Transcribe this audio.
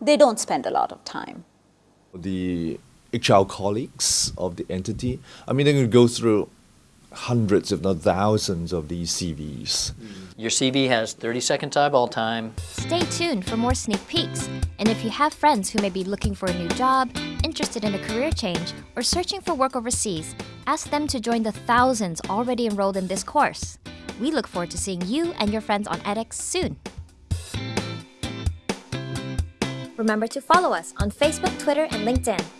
they don't spend a lot of time. The HR colleagues of the entity, I mean, they're going to go through hundreds, if not thousands, of these CVs. Mm. Your CV has 30 second eyeball time. Stay tuned for more sneak peeks. And if you have friends who may be looking for a new job, interested in a career change, or searching for work overseas, ask them to join the thousands already enrolled in this course. We look forward to seeing you and your friends on edX soon. Remember to follow us on Facebook, Twitter, and LinkedIn.